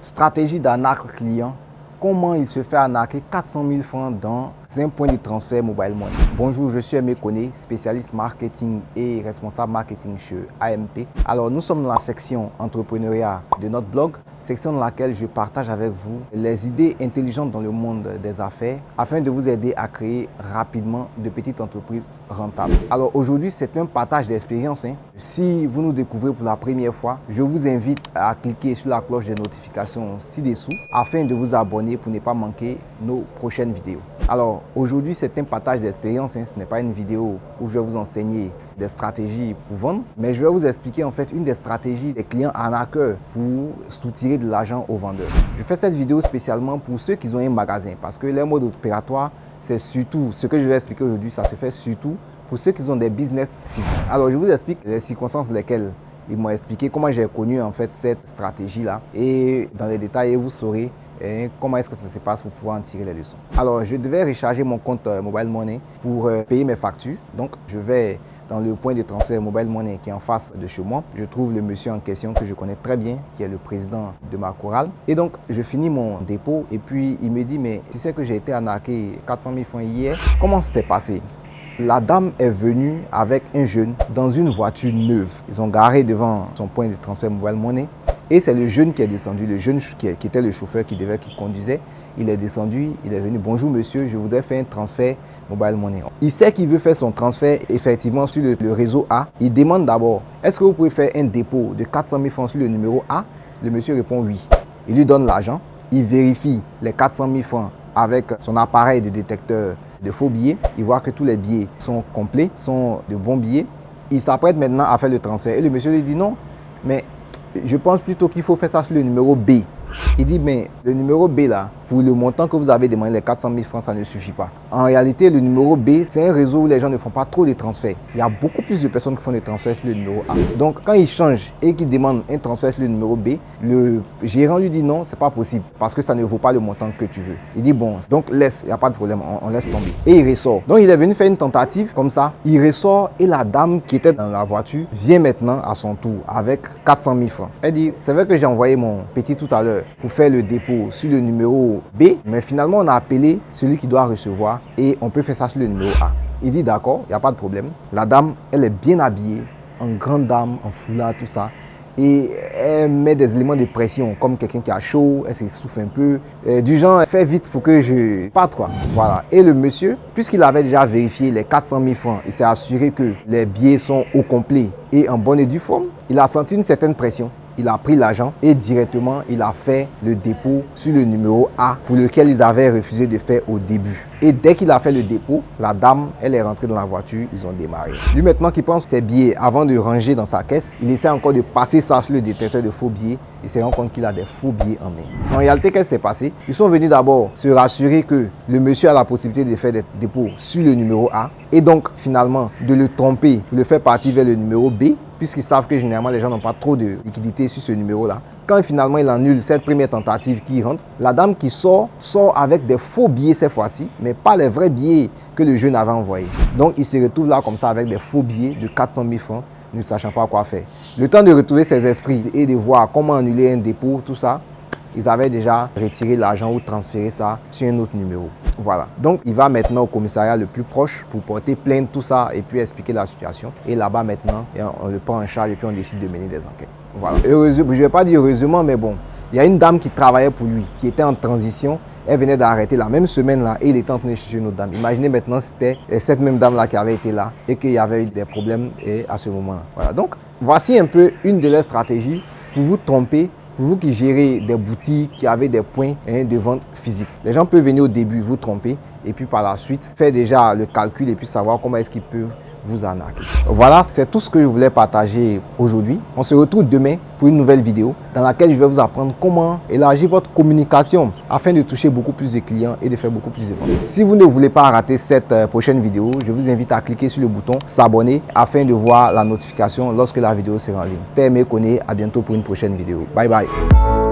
Stratégie d'arnaque client. Comment il se fait arnaquer 400 000 francs dans un point de transfert mobile money? Bonjour, je suis Aimé Koné, spécialiste marketing et responsable marketing chez AMP. Alors, nous sommes dans la section entrepreneuriat de notre blog, section dans laquelle je partage avec vous les idées intelligentes dans le monde des affaires afin de vous aider à créer rapidement de petites entreprises rentables. Alors aujourd'hui, c'est un partage d'expérience. Hein. Si vous nous découvrez pour la première fois, je vous invite à cliquer sur la cloche de notification ci-dessous afin de vous abonner pour ne pas manquer nos prochaines vidéos. Alors aujourd'hui, c'est un partage d'expérience. Hein. Ce n'est pas une vidéo où je vais vous enseigner des stratégies pour vendre, mais je vais vous expliquer en fait une des stratégies des clients arnaqueurs pour soutirer de l'argent aux vendeurs. Je fais cette vidéo spécialement pour ceux qui ont un magasin parce que leur mode opératoire, c'est surtout, ce que je vais expliquer aujourd'hui, ça se fait surtout pour ceux qui ont des business physiques. Alors je vous explique les circonstances lesquelles ils m'ont expliqué comment j'ai connu en fait cette stratégie-là et dans les détails vous saurez hein, comment est-ce que ça se passe pour pouvoir en tirer les leçons. Alors je devais recharger mon compte euh, Mobile Money pour euh, payer mes factures. Donc je vais dans le point de transfert Mobile Money qui est en face de chez moi. Je trouve le monsieur en question que je connais très bien, qui est le président de ma chorale. Et donc, je finis mon dépôt et puis il me dit, mais tu sais que j'ai été arnaqué 400 000 francs hier. Comment ça s'est passé? La dame est venue avec un jeune dans une voiture neuve. Ils ont garé devant son point de transfert Mobile Money. Et c'est le jeune qui est descendu, le jeune qui, était le chauffeur qui devait, qui conduisait. Il est descendu, il est venu, bonjour monsieur, je voudrais faire un transfert Mobile Money. Il sait qu'il veut faire son transfert effectivement sur le, réseau A. Il demande d'abord, est-ce que vous pouvez faire un dépôt de 400 000 francs sur le numéro A? Le monsieur répond oui. Il lui donne l'argent. Il vérifie les 400 000 francs avec son appareil de détecteur de faux billets. Il voit que tous les billets sont complets, sont de bons billets. Il s'apprête maintenant à faire le transfert. Et le monsieur lui dit non, mais je pense plutôt qu'il faut faire ça sur le numéro B. Il dit, mais le numéro B là, pour le montant que vous avez demandé, les 400 000 francs, ça ne suffit pas. En réalité, le numéro B, c'est un réseau où les gens ne font pas trop de transferts. Il y a beaucoup plus de personnes qui font des transferts sur le numéro A. Donc, quand il change et qu'il demande un transfert sur le numéro B, le gérant lui dit non, c'est pas possible parce que ça ne vaut pas le montant que tu veux. Il dit bon, donc laisse, il n'y a pas de problème, on, laisse tomber. Et il ressort. Donc, il est venu faire une tentative comme ça. Il ressort et la dame qui était dans la voiture vient maintenant à son tour avec 400 000 francs. Elle dit, c'est vrai que j'ai envoyé mon petit tout à l'heure pour faire le dépôt sur le numéro B, mais finalement on a appelé celui qui doit recevoir et on peut faire ça sur le numéro A. Il dit d'accord, il n'y a pas de problème. La dame, elle est bien habillée, en grande dame, en foulard, tout ça. Et elle met des éléments de pression, comme quelqu'un qui a chaud, elle s'essouffle un peu. du genre, fais vite pour que je parte quoi. Voilà. Et le monsieur, puisqu'il avait déjà vérifié les 400 000 francs, il s'est assuré que les billets sont au complet et en bonne et due forme. Il a senti une certaine pression il a pris l'argent et directement il a fait le dépôt sur le numéro A pour lequel il avait refusé de faire au début. Et dès qu'il a fait le dépôt, la dame, elle est rentrée dans la voiture, ils ont démarré. Lui maintenant qui pense ses billets avant de ranger dans sa caisse, il essaie encore de passer ça sur le détecteur de faux billets. Il se rend compte qu'il a des faux billets en main. En réalité, qu'est-ce qui s'est passé? Ils sont venus d'abord se rassurer que le monsieur a la possibilité de faire des dépôts sur le numéro A et donc finalement de le tromper, de le faire partir vers le numéro B puisqu'ils savent que généralement les gens n'ont pas trop de liquidité sur ce numéro-là. Quand finalement il annule cette première tentative qui rentre, la dame qui sort, sort avec des faux billets cette fois-ci, mais pas les vrais billets que le jeune avait envoyés. Donc il se retrouve là comme ça avec des faux billets de 400 000 francs, ne sachant pas quoi faire. Le temps de retrouver ses esprits et de voir comment annuler un dépôt, tout ça, ils avaient déjà retiré l'argent ou transféré ça sur un autre numéro. Voilà. Donc, il va maintenant au commissariat le plus proche pour porter plainte, tout ça, et puis expliquer la situation. Et là-bas, maintenant, on le prend en charge et puis on décide de mener des enquêtes. Heureusement, je ne vais pas dire heureusement, mais bon, il y a une dame qui travaillait pour lui, qui était en transition. Elle venait d'arrêter la même semaine-là et il était en train de chercher une autre dame. Imaginez maintenant, c'était cette même dame-là qui avait été là et qu'il y avait eu des problèmes et à ce moment-là. Voilà. Donc, voici un peu une de leurs stratégies pour vous tromper vous qui gérez des boutiques, qui avez des points hein, de vente physiques, les gens peuvent venir au début vous tromper et puis par la suite faire déjà le calcul et puis savoir comment est-ce qu'ils peuvent vous. Voilà, c'est tout ce que je voulais partager aujourd'hui. On se retrouve demain pour une nouvelle vidéo dans laquelle je vais vous apprendre comment élargir votre communication afin de toucher beaucoup plus de clients et de faire beaucoup plus de ventes. Si vous ne voulez pas rater cette euh, prochaine vidéo, je vous invite à cliquer sur le bouton s'abonner afin de voir la notification lorsque la vidéo sera en ligne. T'es Connaît, à bientôt pour une prochaine vidéo. Bye bye.